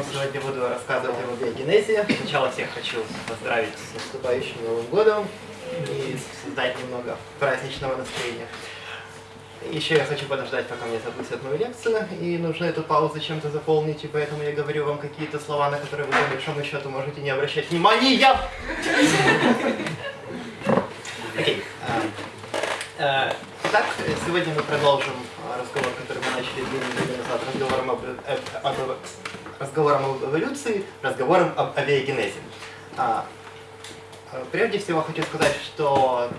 вам сегодня буду рассказывать об биогенезе. Сначала всех хочу поздравить с наступающим Новым годом и создать немного праздничного настроения. Еще я хочу подождать, пока мне запустят мою лекцию, и нужно эту паузу чем-то заполнить, и поэтому я говорю вам какие-то слова, на которые вы по большому счету можете не обращать внимания. Окей. А, а, итак, сегодня мы продолжим разговор, который разговором об, э, об, разговором об эволюции, разговором об авиагенезе. А, прежде всего хочу сказать, что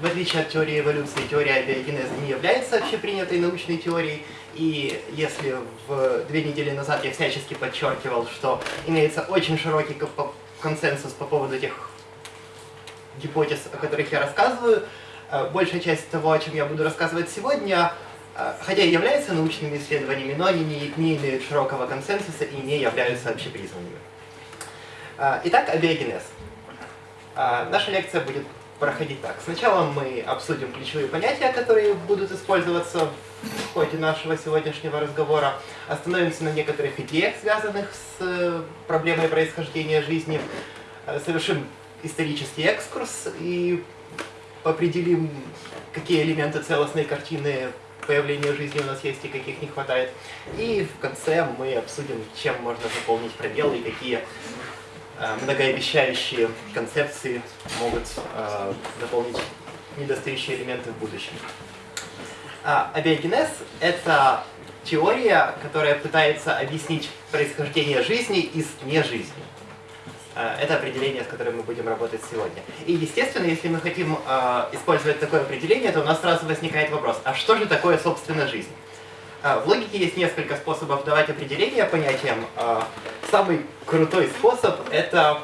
в отличие от теории эволюции, теория абиогенеза не является общепринятой научной теорией. И если в две недели назад я всячески подчеркивал, что имеется очень широкий консенсус по поводу тех гипотез, о которых я рассказываю, э, большая часть того, о чем я буду рассказывать сегодня, э, хотя и являются научными исследованиями, но они не, не имеют широкого консенсуса и не являются общепризнанными. Э, итак, абиогенез. Наша лекция будет проходить так. Сначала мы обсудим ключевые понятия, которые будут использоваться в ходе нашего сегодняшнего разговора. Остановимся на некоторых идеях, связанных с э, проблемой происхождения жизни. Совершим исторический экскурс и определим, какие элементы целостной картины появления жизни у нас есть и каких не хватает. И в конце мы обсудим, чем можно заполнить пробелы и какие Э, многообещающие концепции могут э, заполнить недостающие элементы в будущем. А, абиогенез — это теория, которая пытается объяснить происхождение жизни из нежизни. Э, это определение, с которым мы будем работать сегодня. И, естественно, если мы хотим э, использовать такое определение, то у нас сразу возникает вопрос, а что же такое, собственно, жизнь? Э, в логике есть несколько способов давать определения понятиям. Самый крутой способ это...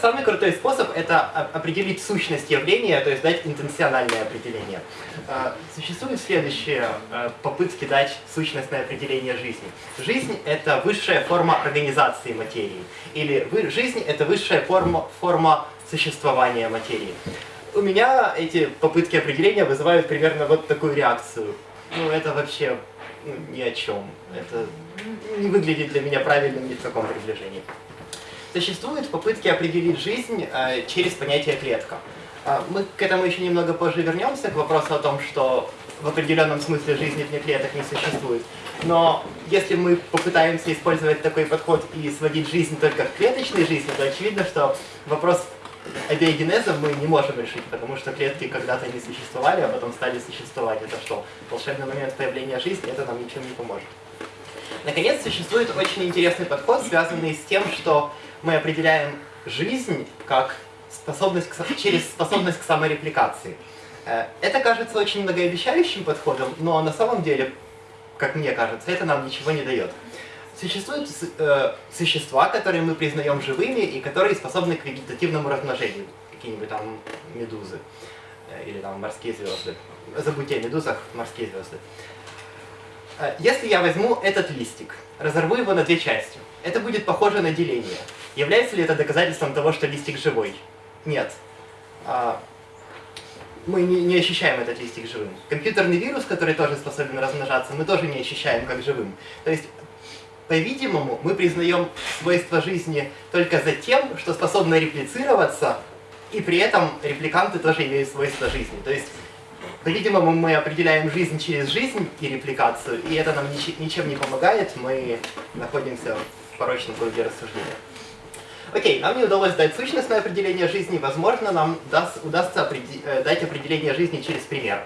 Самый крутой способ это определить сущность явления, то есть дать интенциональное определение. А, существуют следующие а, попытки дать сущностное определение жизни. Жизнь это высшая форма организации материи. Или жизнь это высшая форма, форма существования материи. У меня эти попытки определения вызывают примерно вот такую реакцию. Ну, это вообще ну, ни о чем. Это не выглядит для меня правильным ни в каком приближении. Существуют попытки определить жизнь э, через понятие клетка. Э, мы к этому еще немного позже вернемся, к вопросу о том, что в определенном смысле жизни вне клеток не существует. Но если мы попытаемся использовать такой подход и сводить жизнь только к клеточной жизни, то очевидно, что вопрос абиогенеза мы не можем решить, потому что клетки когда-то не существовали, а потом стали существовать. Это что? Волшебный момент появления жизни, это нам ничем не поможет. Наконец, существует очень интересный подход, связанный с тем, что мы определяем жизнь как способность к, через способность к саморепликации. Э, это кажется очень многообещающим подходом, но на самом деле, как мне кажется, это нам ничего не дает. Существуют э, существа, которые мы признаем живыми и которые способны к вегетативному размножению. Какие-нибудь там медузы э, или там морские звезды. Забудьте о медузах, морские звезды. Э, если я возьму этот листик, разорву его на две части, это будет похоже на деление. Является ли это доказательством того, что листик живой? Нет. А, мы не, не ощущаем этот листик живым. Компьютерный вирус, который тоже способен размножаться, мы тоже не ощущаем как живым. То есть по-видимому, мы признаем свойства жизни только за тем, что способны реплицироваться, и при этом репликанты тоже имеют свойства жизни. То есть, по-видимому, мы определяем жизнь через жизнь и репликацию, и это нам ничем не помогает, мы находимся порочном круге рассуждения. Окей, нам не удалось дать сущностное определение жизни, возможно, нам даст, удастся определ, э, дать определение жизни через пример.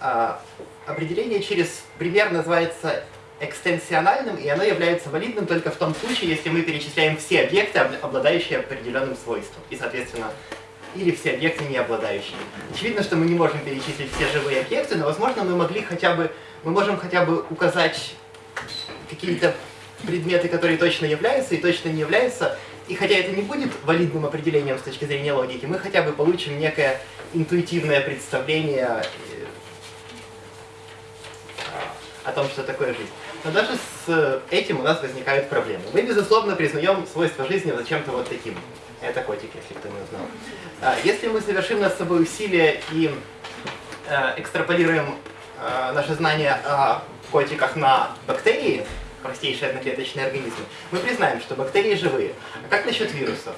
А, определение через пример называется экстенсиональным, и оно является валидным только в том случае, если мы перечисляем все объекты, обладающие определенным свойством, и, соответственно, или все объекты, не обладающие. Очевидно, что мы не можем перечислить все живые объекты, но, возможно, мы могли хотя бы, мы можем хотя бы указать какие-то предметы, которые точно являются и точно не являются, и хотя это не будет валидным определением с точки зрения логики, мы хотя бы получим некое интуитивное представление э, о том, что такое жизнь. Но даже с этим у нас возникают проблемы. Мы, безусловно, признаем свойства жизни зачем-то вот таким. Это котик, если кто не узнал. А, если мы совершим над собой усилия и э, экстраполируем э, наши знания о котиках на бактерии, простейшие одноклеточные организмы, мы признаем, что бактерии живые. А как насчет вирусов?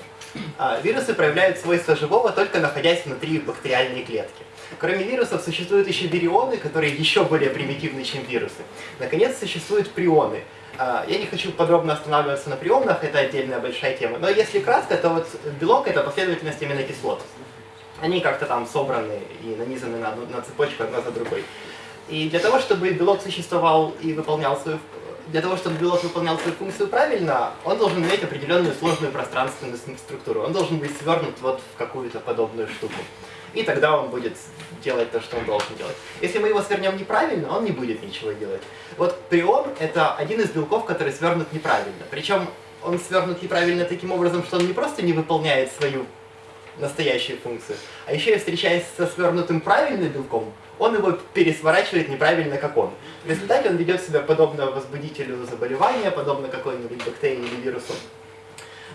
А, вирусы проявляют свойства живого, только находясь внутри бактериальной клетки. Кроме вирусов существуют еще вирионы, которые еще более примитивны, чем вирусы. Наконец, существуют прионы. А, я не хочу подробно останавливаться на прионах, это отдельная большая тема. Но если кратко, то вот белок — это последовательность аминокислот. Они как-то там собраны и нанизаны на, на цепочку одна за другой. И для того, чтобы белок существовал и выполнял свою для того, чтобы белок выполнял свою функцию правильно, он должен иметь определенную сложную пространственную структуру. Он должен быть свернут вот в какую-то подобную штуку. И тогда он будет делать то, что он должен делать. Если мы его свернем неправильно, он не будет ничего делать. Вот прион — это один из белков, который свернут неправильно. Причем он свернут неправильно таким образом, что он не просто не выполняет свою настоящую функцию, а еще и встречаясь со свернутым правильным белком, он его пересворачивает неправильно, как он. В результате он ведет себя подобно возбудителю заболевания, подобно какой-нибудь бактерии или вирусу.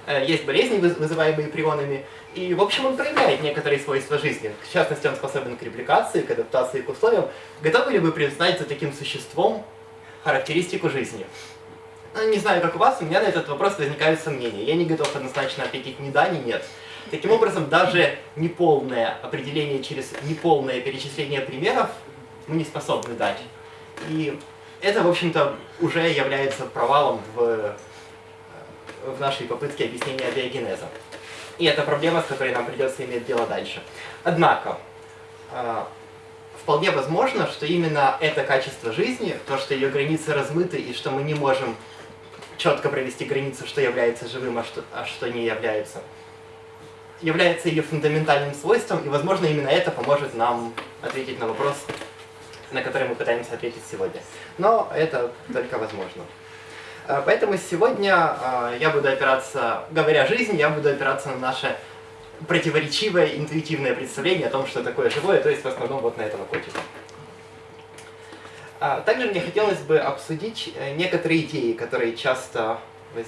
Э, есть болезни, вызываемые прионами, и, в общем, он проявляет некоторые свойства жизни. В частности, он способен к репликации, к адаптации к условиям. Готовы ли вы признать за таким существом характеристику жизни? Ну, не знаю, как у вас, у меня на этот вопрос возникают сомнения. Я не готов однозначно ответить ни да, ни нет. Таким образом, даже неполное определение через неполное перечисление примеров мы не способны дать. И это, в общем-то, уже является провалом в, в нашей попытке объяснения биогенеза. И это проблема, с которой нам придется иметь дело дальше. Однако, э, вполне возможно, что именно это качество жизни, то, что ее границы размыты и что мы не можем четко провести границу, что является живым, а что, а что не является, является ее фундаментальным свойством, и, возможно, именно это поможет нам ответить на вопрос, на который мы пытаемся ответить сегодня. Но это только возможно. Э, поэтому сегодня э, я буду опираться, говоря жизнь, я буду опираться на наше противоречивое интуитивное представление о том, что такое живое, то есть в основном вот на этого котика. А, также мне хотелось бы обсудить э, некоторые идеи, которые часто, воз...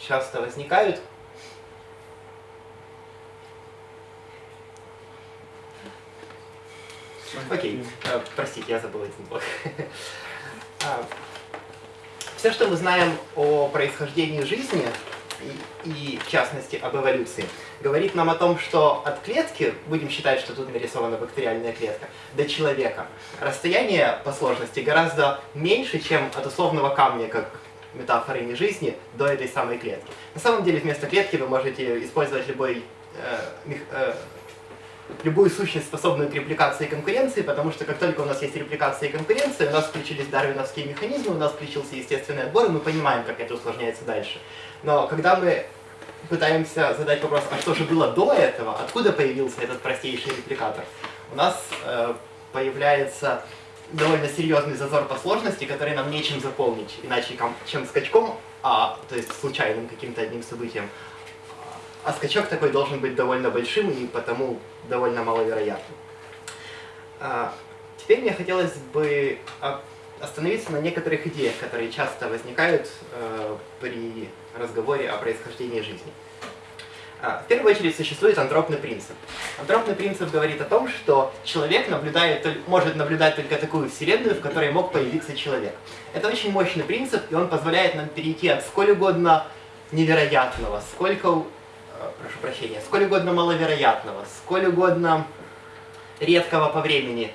часто возникают Окей, okay. простите, я забыл один блок. А, все, что мы знаем о происхождении жизни, и, и в частности об эволюции, говорит нам о том, что от клетки, будем считать, что тут нарисована бактериальная клетка, до человека, расстояние по сложности гораздо меньше, чем от условного камня, как метафоры не жизни, до этой самой клетки. На самом деле вместо клетки вы можете использовать любой э, э, любую сущность, способную к репликации и конкуренции, потому что как только у нас есть репликация и конкуренция, у нас включились дарвиновские механизмы, у нас включился естественный отбор, и мы понимаем, как это усложняется дальше. Но когда мы пытаемся задать вопрос, а что же было до этого, откуда появился этот простейший репликатор, у нас э, появляется довольно серьезный зазор по сложности, который нам нечем заполнить, иначе чем скачком, а, то есть случайным каким-то одним событием, а скачок такой должен быть довольно большим и потому довольно маловероятным. А, теперь мне хотелось бы остановиться на некоторых идеях, которые часто возникают э, при разговоре о происхождении жизни. А, в первую очередь существует антропный принцип. Антропный принцип говорит о том, что человек наблюдает, может наблюдать только такую вселенную, в которой мог появиться человек. Это очень мощный принцип, и он позволяет нам перейти от сколь угодно невероятного, сколько прошу прощения, сколь угодно маловероятного, сколь угодно редкого по времени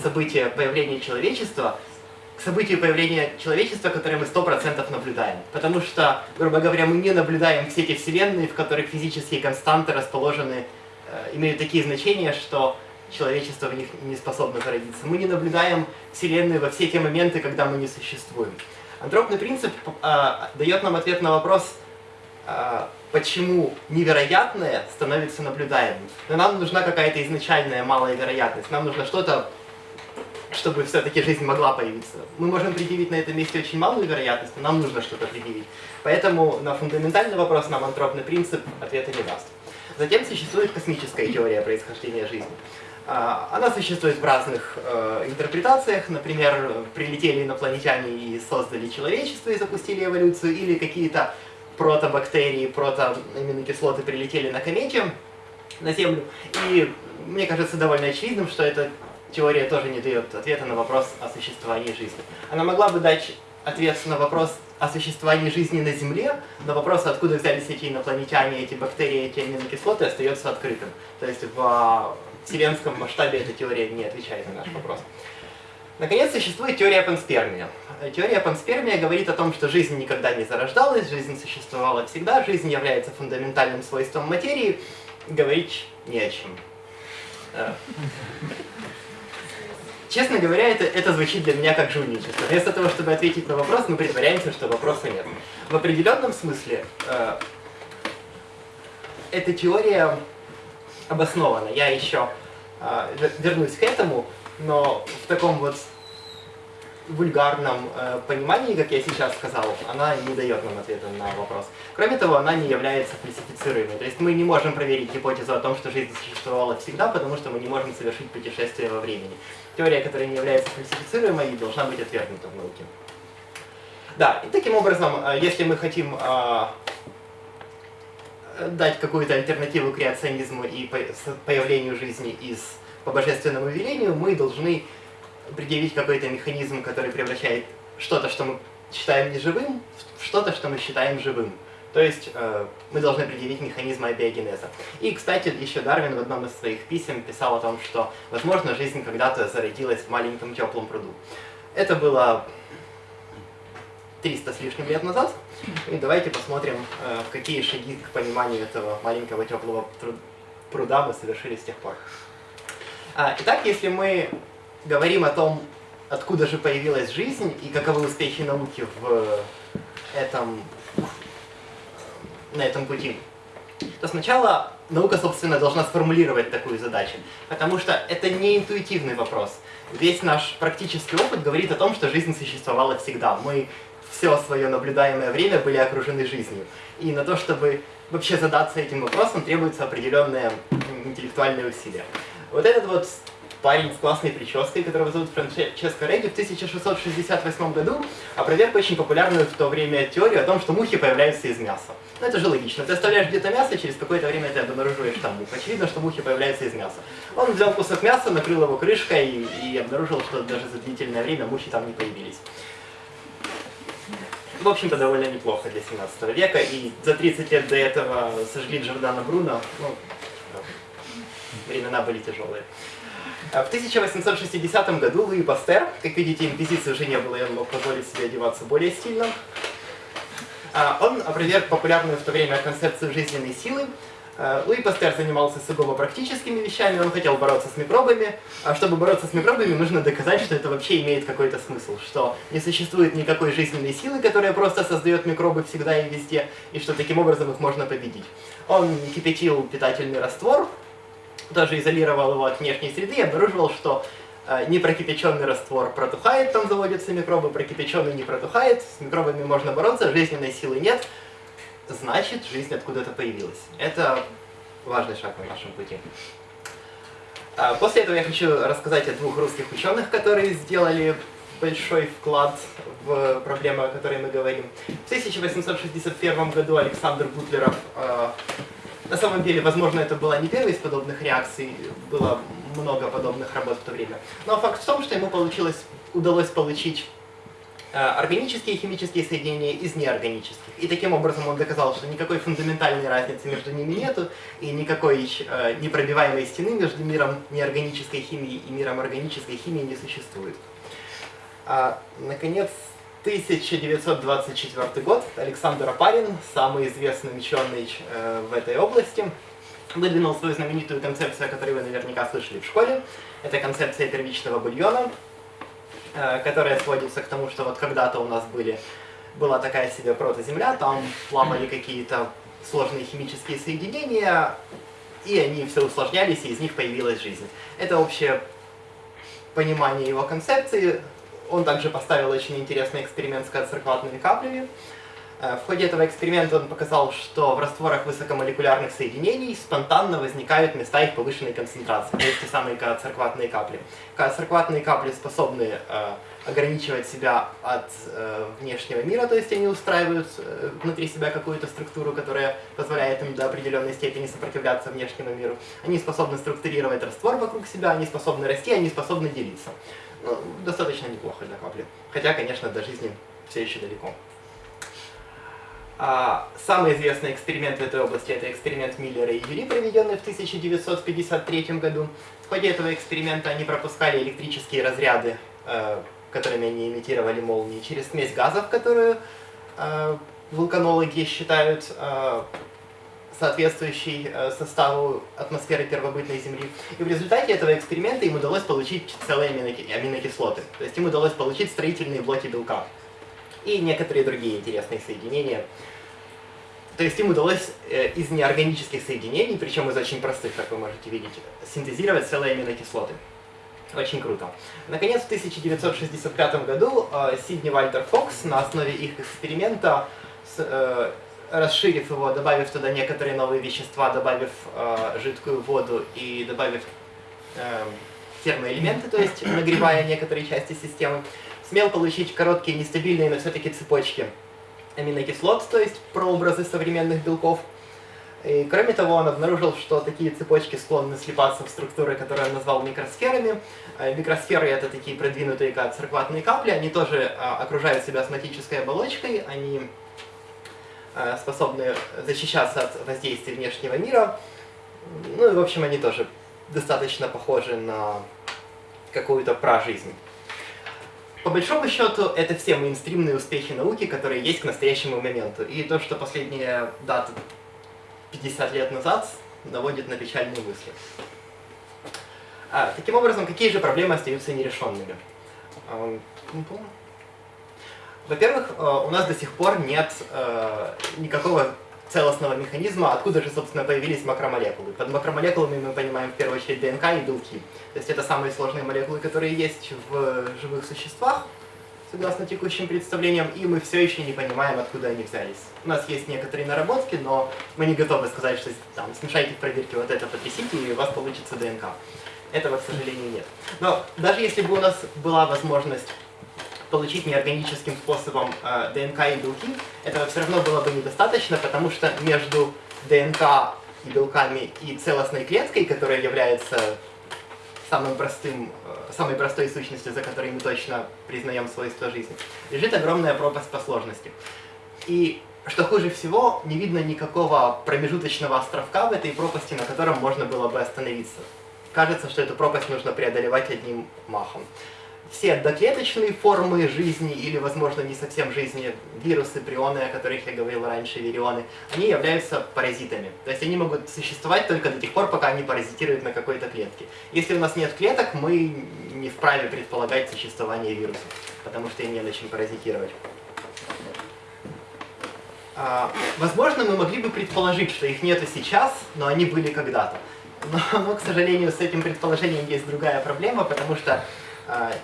события появления человечества к событию появления человечества, которое мы 100% наблюдаем. Потому что, грубо говоря, мы не наблюдаем все эти вселенные, в которых физические константы расположены, э, имеют такие значения, что человечество в них не способно зародиться. Мы не наблюдаем вселенную во все те моменты, когда мы не существуем. Антропный принцип э, дает нам ответ на вопрос, э, почему невероятное становится наблюдаемым. Но нам нужна какая-то изначальная малая вероятность. Нам нужно что-то, чтобы все-таки жизнь могла появиться. Мы можем предъявить на этом месте очень малую вероятность, но нам нужно что-то предъявить. Поэтому на фундаментальный вопрос нам антропный принцип ответа не даст. Затем существует космическая теория происхождения жизни. А, она существует в разных э, интерпретациях, например, прилетели инопланетяне и создали человечество и запустили эволюцию, или какие-то протобактерии, протоаминокислоты прилетели на комете, на Землю. И мне кажется довольно очевидным, что эта теория тоже не дает ответа на вопрос о существовании жизни. Она могла бы дать ответ на вопрос о существовании жизни на Земле, но вопрос, откуда взялись эти инопланетяне, эти бактерии, эти аминокислоты, остается открытым. То есть в вселенском масштабе эта теория не отвечает на наш вопрос. Наконец, существует теория панспермия. Теория панспермия говорит о том, что жизнь никогда не зарождалась, жизнь существовала всегда, жизнь является фундаментальным свойством материи, говорить не о чем. Э. Честно говоря, это, это звучит для меня как жульничество. Вместо того, чтобы ответить на вопрос, мы притворяемся, что вопроса нет. В определенном смысле э, эта теория обоснована. Я еще э, вернусь к этому но в таком вот вульгарном э, понимании, как я сейчас сказал, она не дает нам ответа на вопрос. Кроме того, она не является фальсифицируемой. То есть мы не можем проверить гипотезу о том, что жизнь существовала всегда, потому что мы не можем совершить путешествие во времени. Теория, которая не является фальсифицируемой, должна быть отвергнута в науке. Да, и таким образом, э, если мы хотим э, дать какую-то альтернативу креационизму и появлению жизни из по божественному велению мы должны предъявить какой-то механизм, который превращает что-то, что мы считаем неживым, в что-то, что мы считаем живым. То есть э, мы должны предъявить механизм абиогенеза. И, кстати, еще Дарвин в одном из своих писем писал о том, что, возможно, жизнь когда-то зародилась в маленьком теплом пруду. Это было 300 с лишним лет назад. И давайте посмотрим, э, какие шаги к пониманию этого маленького теплого пруда мы совершили с тех пор. А, итак, если мы говорим о том, откуда же появилась жизнь и каковы успехи науки в этом, на этом пути, то сначала наука, собственно, должна сформулировать такую задачу, потому что это не интуитивный вопрос. Весь наш практический опыт говорит о том, что жизнь существовала всегда. Мы все свое наблюдаемое время были окружены жизнью. И на то, чтобы вообще задаться этим вопросом, требуется определенное интеллектуальное усилие. Вот этот вот парень с классной прической, которого зовут Франческо Реги, в 1668 году опроверг очень популярную в то время теорию о том, что мухи появляются из мяса. Ну это же логично. Ты оставляешь где-то мясо, через какое-то время ты обнаруживаешь там мух. Очевидно, что мухи появляются из мяса. Он взял кусок мяса, накрыл его крышкой и, и обнаружил, что даже за длительное время мухи там не появились. В общем-то, довольно неплохо для 17 века, и за 30 лет до этого сожгли Джордана Бруно, ну, времена были тяжелые. А в 1860 году Луи Пастер, как видите, инквизиции уже не было, и он мог позволить себе одеваться более стильно, а, он опроверг популярную в то время концепцию жизненной силы. А, Луи Пастер занимался сугубо практическими вещами, он хотел бороться с микробами, а чтобы бороться с микробами, нужно доказать, что это вообще имеет какой-то смысл, что не существует никакой жизненной силы, которая просто создает микробы всегда и везде, и что таким образом их можно победить. Он кипятил питательный раствор, даже изолировал его от внешней среды и обнаруживал, что э, непрокипяченный раствор протухает, там заводятся микробы, прокипяченный не протухает, с микробами можно бороться, жизненной силы нет, значит жизнь откуда-то появилась. Это важный шаг на нашем пути. А, после этого я хочу рассказать о двух русских ученых, которые сделали большой вклад в проблему, о которой мы говорим. В 1861 году Александр Бутлеров э, на самом деле, возможно, это была не первая из подобных реакций, было много подобных работ в то время. Но факт в том, что ему получилось, удалось получить э, органические и химические соединения из неорганических. И таким образом он доказал, что никакой фундаментальной разницы между ними нету, и никакой э, непробиваемой стены между миром неорганической химии и миром органической химии не существует. А, наконец, 1924 год. Александр Апарин, самый известный ученый э, в этой области, выдвинул свою знаменитую концепцию, о которой вы наверняка слышали в школе. Это концепция первичного бульона, э, которая сводится к тому, что вот когда-то у нас были, была такая себе протоземля, там плавали какие-то сложные химические соединения, и они все усложнялись, и из них появилась жизнь. Это общее понимание его концепции, он также поставил очень интересный эксперимент с коцеркватными каплями. Э, в ходе этого эксперимента он показал, что в растворах высокомолекулярных соединений спонтанно возникают места их повышенной концентрации, то есть те самые циркватные капли. Циркватные капли способны э, ограничивать себя от э, внешнего мира, то есть они устраивают э, внутри себя какую-то структуру, которая позволяет им до определенной степени сопротивляться внешнему миру. Они способны структурировать раствор вокруг себя, они способны расти, они способны делиться. Ну, достаточно неплохо для капли. Хотя, конечно, до жизни все еще далеко. А, самый известный эксперимент в этой области – это эксперимент Миллера и Юри, проведенный в 1953 году. В ходе этого эксперимента они пропускали электрические разряды, э, которыми они имитировали молнии, через смесь газов, которую э, вулканологи считают э, соответствующей э, составу атмосферы первобытной Земли. И в результате этого эксперимента им удалось получить целые аминокислоты. То есть им удалось получить строительные блоки белка и некоторые другие интересные соединения. То есть им удалось э, из неорганических соединений, причем из очень простых, как вы можете видеть, синтезировать целые аминокислоты. Очень круто. Наконец, в 1965 году э, Сидни Вальтер Фокс на основе их эксперимента, расширив его, добавив туда некоторые новые вещества, добавив жидкую воду и добавив термоэлементы, то есть нагревая некоторые части системы, смел получить короткие, нестабильные, но все-таки цепочки аминокислот, то есть прообразы современных белков. И кроме того, он обнаружил, что такие цепочки склонны слипаться в структуры, которые он назвал микросферами. А микросферы — это такие продвинутые циркватные капли, они тоже а, окружают себя осматической оболочкой, они способны защищаться от воздействия внешнего мира. Ну и, в общем, они тоже достаточно похожи на какую-то пражизнь. По большому счету, это все мейнстримные успехи науки, которые есть к настоящему моменту. И то, что последняя дата 50 лет назад, наводит на печальные мысли. А, таким образом, какие же проблемы остаются нерешенными? Во-первых, э, у нас до сих пор нет э, никакого целостного механизма, откуда же, собственно, появились макромолекулы. Под макромолекулами мы понимаем в первую очередь ДНК и белки. То есть это самые сложные молекулы, которые есть в живых существах, согласно текущим представлениям, и мы все еще не понимаем, откуда они взялись. У нас есть некоторые наработки, но мы не готовы сказать, что там, смешайте в проверке вот это, потрясите, и у вас получится ДНК. Этого, к сожалению, нет. Но даже если бы у нас была возможность получить неорганическим способом э, ДНК и белки, этого все равно было бы недостаточно, потому что между ДНК и белками и целостной клеткой, которая является самым простым, э, самой простой сущностью, за которой мы точно признаем свойства жизни, лежит огромная пропасть по сложности. И что хуже всего, не видно никакого промежуточного островка в этой пропасти, на котором можно было бы остановиться. Кажется, что эту пропасть нужно преодолевать одним махом все доклеточные формы жизни, или, возможно, не совсем жизни, вирусы, прионы, о которых я говорил раньше, вирионы, они являются паразитами. То есть они могут существовать только до тех пор, пока они паразитируют на какой-то клетке. Если у нас нет клеток, мы не вправе предполагать существование вирусов, потому что им не на чем паразитировать. А, возможно, мы могли бы предположить, что их нету сейчас, но они были когда-то. Но, но, к сожалению, с этим предположением есть другая проблема, потому что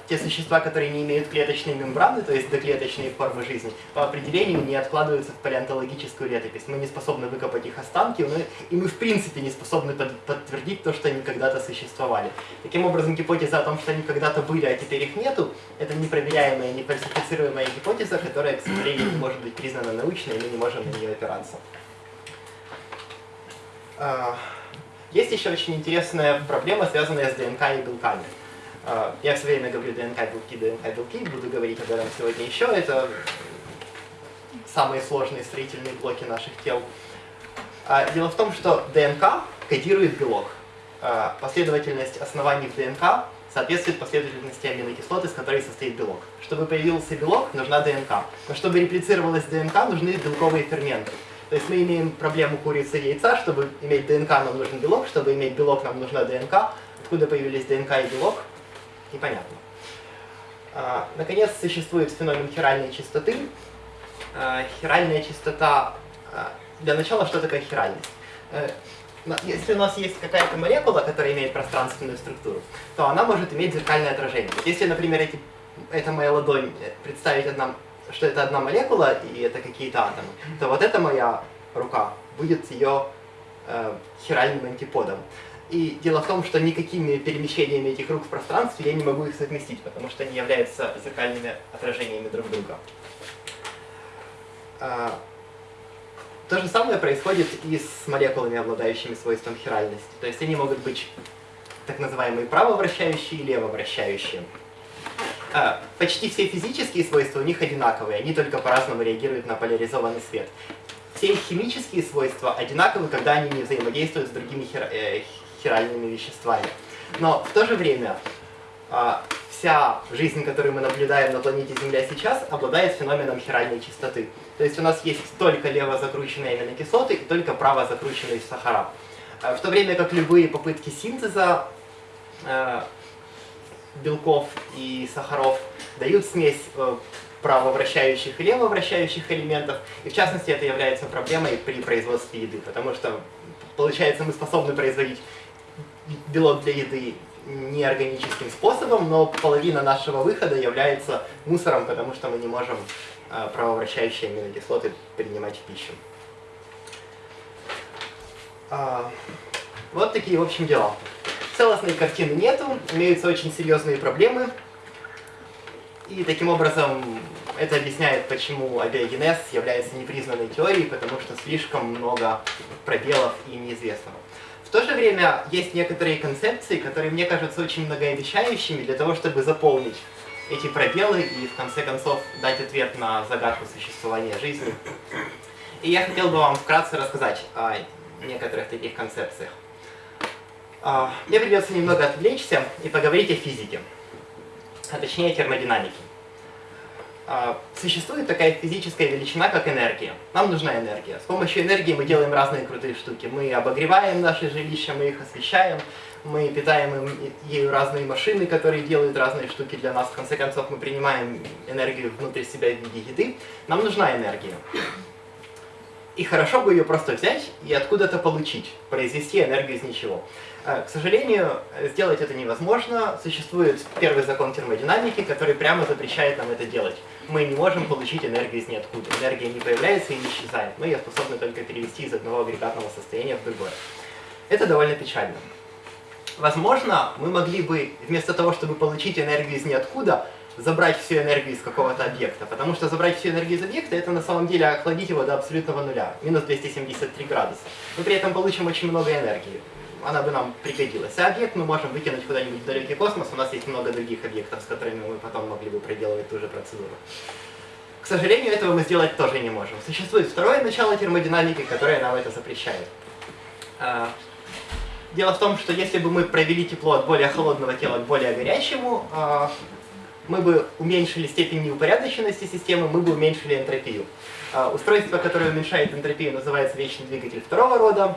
те существа, которые не имеют клеточной мембраны, то есть доклеточные формы жизни, по определению не откладываются в палеонтологическую летопись. Мы не способны выкопать их останки, мы, и мы в принципе не способны под, подтвердить то, что они когда-то существовали. Таким образом, гипотеза о том, что они когда-то были, а теперь их нету, это непроверяемая, нефальсифицируемая гипотеза, которая, к сожалению, не может быть признана научной, и мы не можем на нее опираться. А, есть еще очень интересная проблема, связанная с ДНК и белками. А, я все время говорю ДНК, белки, ДНК, белки, буду говорить об этом сегодня еще. Это самые сложные строительные блоки наших тел. А, дело в том, что ДНК кодирует белок. А, последовательность оснований в ДНК соответствует последовательности аминокислот, из которой состоит белок. Чтобы появился белок, нужна ДНК. Но чтобы реплицировалась ДНК, нужны белковые ферменты. То есть мы имеем проблему курицы и яйца. Чтобы иметь ДНК, нам нужен белок. Чтобы иметь белок, нам нужна ДНК. Откуда появились ДНК и белок? Непонятно. А, наконец, существует феномен хиральной частоты. А, хиральная частота... А, для начала, что такое хиральность? Э, если у нас есть какая-то молекула, которая имеет пространственную структуру, то она может иметь зеркальное отражение. Если, например, эти, эта моя ладонь представить одна, что это одна молекула и это какие-то атомы, то вот эта моя рука будет ее э, хиральным антиподом. И дело в том, что никакими перемещениями этих рук в пространстве я не могу их совместить, потому что они являются зеркальными отражениями друг друга. А, то же самое происходит и с молекулами, обладающими свойством хиральности. То есть они могут быть так называемые правовращающие и левовращающие. А, почти все физические свойства у них одинаковые, они только по-разному реагируют на поляризованный свет. Все их химические свойства одинаковы, когда они не взаимодействуют с другими хир э, хиральными веществами. Но в то же время а, вся жизнь, которую мы наблюдаем на планете Земля сейчас, обладает феноменом хиральной чистоты. То есть у нас есть только лево закрученные аминокислоты и только право закрученные сахара. А, в то время как любые попытки синтеза э, белков и сахаров дают смесь э, правовращающих и левовращающих элементов. И в частности это является проблемой при производстве еды, потому что получается мы способны производить белок для еды неорганическим способом, но половина нашего выхода является мусором, потому что мы не можем э, правовращающие аминокислоты принимать в пищу. А, вот такие, в общем, дела. Целостной картины нету, имеются очень серьезные проблемы. И таким образом это объясняет, почему абиогенез является непризнанной теорией, потому что слишком много пробелов и неизвестного. В то же время есть некоторые концепции, которые мне кажутся очень многообещающими для того, чтобы заполнить эти пробелы и в конце концов дать ответ на загадку существования жизни. И я хотел бы вам вкратце рассказать о некоторых таких концепциях. А, мне придется немного отвлечься и поговорить о физике, а точнее термодинамике. А, существует такая физическая величина, как энергия. Нам нужна энергия. С помощью энергии мы делаем разные крутые штуки. Мы обогреваем наши жилища, мы их освещаем, мы питаем им, ею разные машины, которые делают разные штуки для нас. В конце концов, мы принимаем энергию внутрь себя в виде еды. Нам нужна энергия. И хорошо бы ее просто взять и откуда-то получить, произвести энергию из ничего. А, к сожалению, сделать это невозможно. Существует первый закон термодинамики, который прямо запрещает нам это делать. Мы не можем получить энергию из ниоткуда. Энергия не появляется и не исчезает. Мы ее способны только перевести из одного агрегатного состояния в другое. Это довольно печально. Возможно, мы могли бы, вместо того, чтобы получить энергию из ниоткуда, забрать всю энергию из какого-то объекта. Потому что забрать всю энергию из объекта, это на самом деле охладить его до абсолютного нуля, минус 273 градуса. Мы при этом получим очень много энергии она бы нам пригодилась. А объект мы можем выкинуть куда-нибудь в далекий космос, у нас есть много других объектов, с которыми мы потом могли бы проделывать ту же процедуру. К сожалению, этого мы сделать тоже не можем. Существует второе начало термодинамики, которое нам это запрещает. А, дело в том, что если бы мы провели тепло от более холодного тела к более горячему, а, мы бы уменьшили степень неупорядоченности системы, мы бы уменьшили энтропию. А, устройство, которое уменьшает энтропию, называется вечный двигатель второго рода.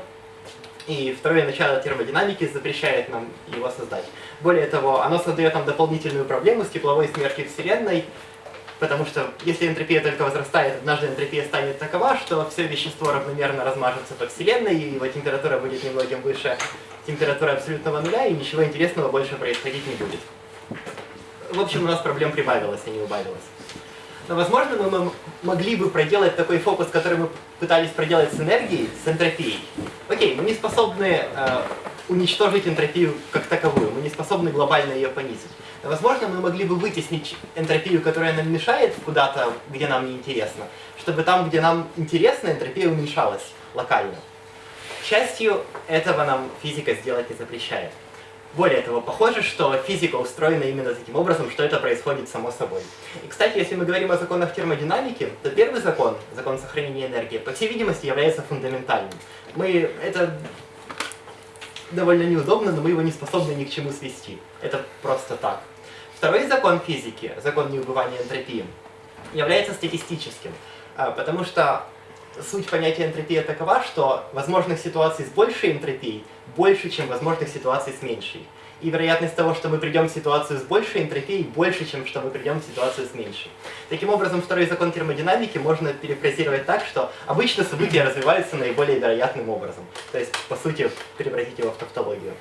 И второе начало термодинамики запрещает нам его создать. Более того, оно создает нам дополнительную проблему с тепловой смертью Вселенной, потому что если энтропия только возрастает, однажды энтропия станет такова, что все вещество равномерно размажется по Вселенной, и его температура будет немногим выше температуры абсолютного нуля, и ничего интересного больше происходить не будет. В общем, у нас проблем прибавилось, а не убавилось. Но, возможно, мы могли бы проделать такой фокус, который мы пытались проделать с энергией, с энтропией. Окей, мы не способны э, уничтожить энтропию как таковую, мы не способны глобально ее понизить. Но, возможно, мы могли бы вытеснить энтропию, которая нам мешает куда-то, где нам не интересно, чтобы там, где нам интересно, энтропия уменьшалась локально. К счастью, этого нам физика сделать не запрещает. Более того, похоже, что физика устроена именно таким образом, что это происходит само собой. И, кстати, если мы говорим о законах термодинамики, то первый закон, закон сохранения энергии, по всей видимости, является фундаментальным. Мы это довольно неудобно, но мы его не способны ни к чему свести. Это просто так. Второй закон физики, закон неубывания энтропии, является статистическим, а, потому что суть понятия энтропии такова, что возможных ситуаций с большей энтропией больше, чем возможных ситуаций с меньшей. И вероятность того, что мы придем в ситуацию с большей энтропией, больше, чем что мы придем в ситуацию с меньшей. Таким образом, второй закон термодинамики можно перефразировать так, что обычно события развиваются наиболее вероятным образом. То есть, по сути, превратить его в тавтологию.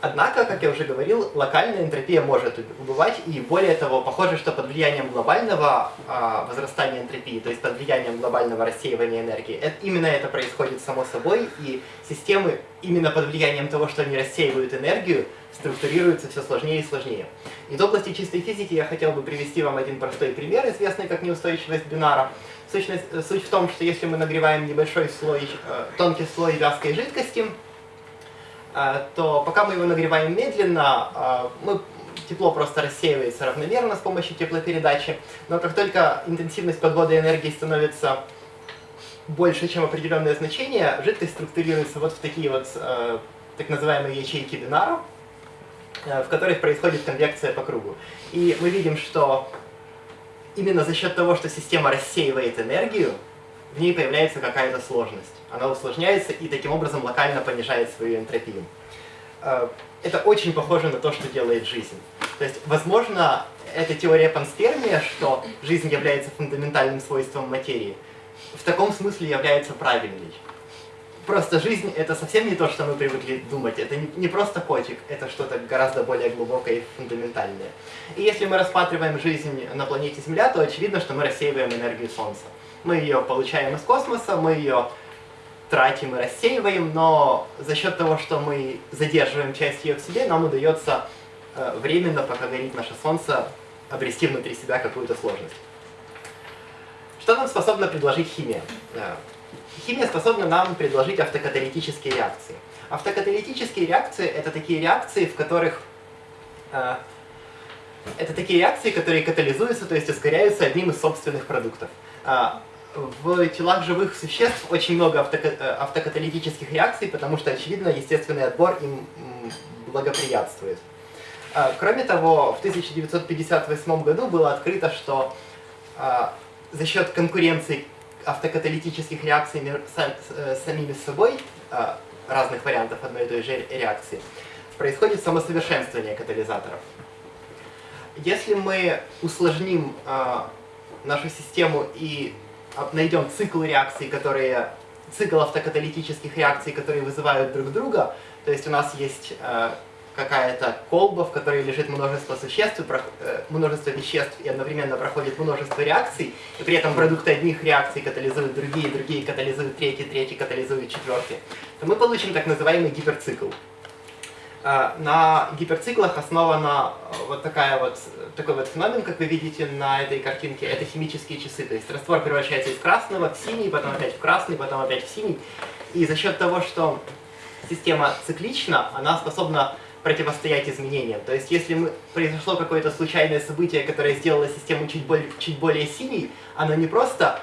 Однако, как я уже говорил, локальная энтропия может убывать, и более того, похоже, что под влиянием глобального а, возрастания энтропии, то есть под влиянием глобального рассеивания энергии, это, именно это происходит само собой, и системы именно под влиянием того, что они рассеивают энергию, структурируются все сложнее и сложнее. Из области чистой физики я хотел бы привести вам один простой пример, известный как неустойчивость бинара. Сущность, суть в том, что если мы нагреваем небольшой слой, э, тонкий слой вязкой жидкости, э, то пока мы его нагреваем медленно, э, мы, тепло просто рассеивается равномерно с помощью теплопередачи, но как только интенсивность подвода энергии становится больше, чем определенное значение, жидкость структурируется вот в такие вот так называемые ячейки бинара, в которых происходит конвекция по кругу. И мы видим, что именно за счет того, что система рассеивает энергию, в ней появляется какая-то сложность. Она усложняется и таким образом локально понижает свою энтропию. Э, это очень похоже на то, что делает жизнь. То есть, возможно, эта теория панспермия, что жизнь является фундаментальным свойством материи, в таком смысле является правильной. Просто жизнь — это совсем не то, что мы привыкли думать. Это не, просто котик, это что-то гораздо более глубокое и фундаментальное. И если мы рассматриваем жизнь на планете Земля, то очевидно, что мы рассеиваем энергию Солнца. Мы ее получаем из космоса, мы ее тратим и рассеиваем, но за счет того, что мы задерживаем часть ее к себе, нам удается э, временно, пока горит наше Солнце, обрести внутри себя какую-то сложность. Что нам способна предложить химия? Э, Химия способна нам предложить автокаталитические реакции. Автокаталитические реакции — это такие реакции, в которых... Э, это такие реакции, которые катализуются, то есть ускоряются одним из собственных продуктов. В телах живых существ очень много э, автокаталитических реакций, потому что, очевидно, естественный отбор им благоприятствует. Э, кроме того, в 1958 году было открыто, что э, за счет конкуренции автокаталитических реакций с э, самими собой, а, разных вариантов одной и той же реакции, происходит самосовершенствование катализаторов. Если мы усложним а, нашу систему и найдем цикл реакций, которые цикл автокаталитических реакций, которые вызывают друг друга, то есть у нас есть а, какая-то колба, в которой лежит множество существ, э, множество веществ и одновременно проходит множество реакций, и при этом продукты одних реакций катализуют другие, другие катализуют третьи, третьи катализуют четвертые, то мы получим так называемый гиперцикл. А, на гиперциклах основана э, вот, такая вот такой вот феномен, как вы видите на этой картинке, это химические часы. То есть раствор превращается из красного в синий, потом опять в красный, потом опять в синий. И за счет того, что система циклична, она способна противостоять изменениям. То есть, если мы, произошло какое-то случайное событие, которое сделало систему чуть более, чуть более синей, оно не просто,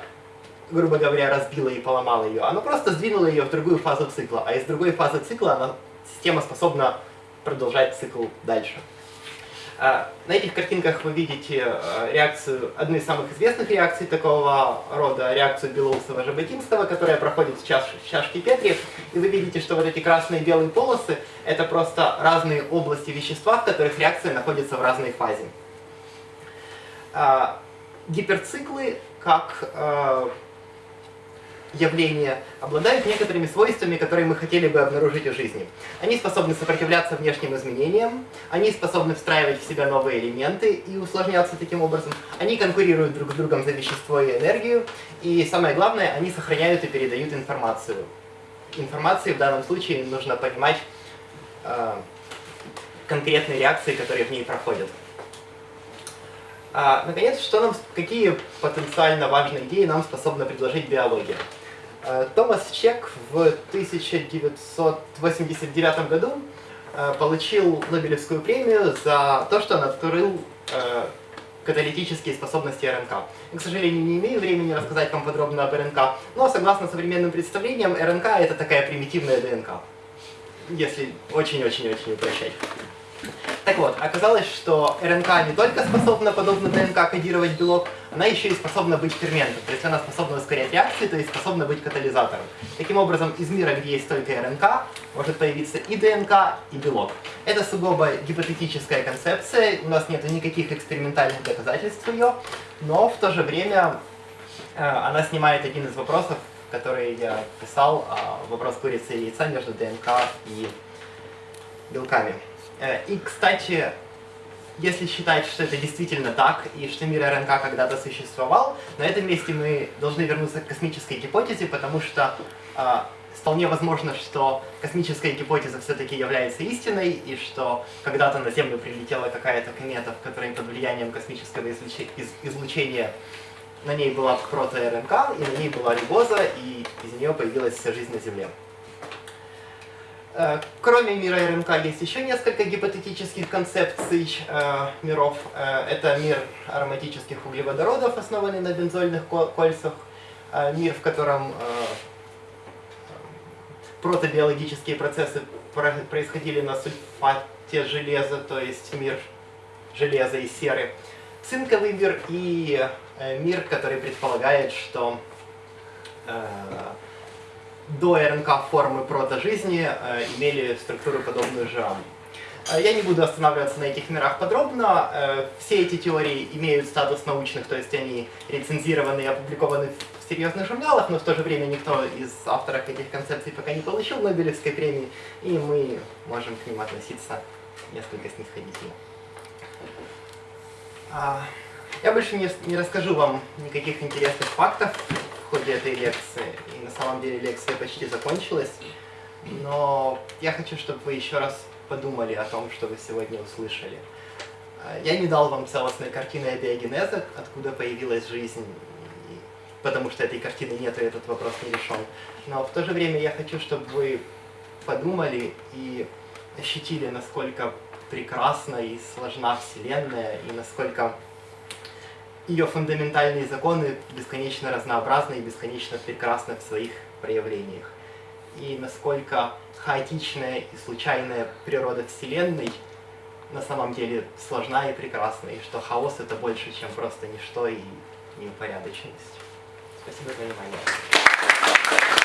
грубо говоря, разбило и поломало ее, оно просто сдвинуло ее в другую фазу цикла, а из другой фазы цикла она, система способна продолжать цикл дальше. А, на этих картинках вы видите э, реакцию, одну из самых известных реакций такого рода, реакцию Белоусова-Жаботинского, которая проходит в, чаш, в чашке Петри. И вы видите, что вот эти красные и белые полосы — это просто разные области вещества, в которых реакция находится в разной фазе. А, гиперциклы, как явления обладают некоторыми свойствами, которые мы хотели бы обнаружить в жизни. Они способны сопротивляться внешним изменениям, они способны встраивать в себя новые элементы и усложняться таким образом, они конкурируют друг с другом за вещество и энергию, и самое главное, они сохраняют и передают информацию. Информации в данном случае нужно понимать э, конкретные реакции, которые в ней проходят. А, наконец, что нам, какие потенциально важные идеи нам способна предложить биология? Э, Томас Чек в 1989 году э, получил Нобелевскую премию за то, что он открыл э, каталитические способности РНК. Я, к сожалению, не имею времени рассказать вам подробно об РНК, но согласно современным представлениям, РНК это такая примитивная ДНК, если очень-очень-очень упрощать. Так вот, оказалось, что РНК не только способна, подобно ДНК, кодировать белок, она еще и способна быть ферментом, то есть она способна ускорять реакции, то есть способна быть катализатором. Таким образом, из мира, где есть только РНК, может появиться и ДНК, и белок. Это сугубо гипотетическая концепция, у нас нет никаких экспериментальных доказательств ее, но в то же время э, она снимает один из вопросов, который я писал, э, вопрос курицы и яйца между ДНК и белками. Э, и, кстати, если считать, что это действительно так, и что мир РНК когда-то существовал, на этом месте мы должны вернуться к космической гипотезе, потому что э, вполне возможно, что космическая гипотеза все-таки является истиной, и что когда-то на Землю прилетела какая-то комета, в которой под влиянием космического излучения на ней была прото-РНК, и на ней была рибоза, и из нее появилась вся жизнь на Земле. Э, кроме мира РНК есть еще несколько гипотетических концепций э, миров. Э, это мир ароматических углеводородов, основанный на бензольных кольцах, э, мир, в котором э, протобиологические процессы происходили на сульфате железа, то есть мир железа и серы. Цинковый мир и мир, который предполагает, что э, до РНК формы протожизни э, имели структуру подобную жирам. Э, я не буду останавливаться на этих мирах подробно. Э, все эти теории имеют статус научных, то есть они рецензированы и опубликованы в серьезных журналах, но в то же время никто из авторов этих концепций пока не получил Нобелевской премии, и мы можем к ним относиться несколько снисходительно. А, я больше не, расскажу вам никаких интересных фактов в ходе этой лекции, самом деле лекция почти закончилась, но я хочу, чтобы вы еще раз подумали о том, что вы сегодня услышали. А, я не дал вам целостной картины абиогенеза, откуда появилась жизнь, потому что этой картины нет, и этот вопрос не решен. Но в то же время я хочу, чтобы вы подумали и ощутили, насколько прекрасна и сложна Вселенная, и насколько ее фундаментальные законы бесконечно разнообразны и бесконечно прекрасны в своих проявлениях. И насколько хаотичная и случайная природа Вселенной на самом деле сложна и прекрасна, и что хаос это больше, чем просто ничто и неупорядоченность. Спасибо за внимание.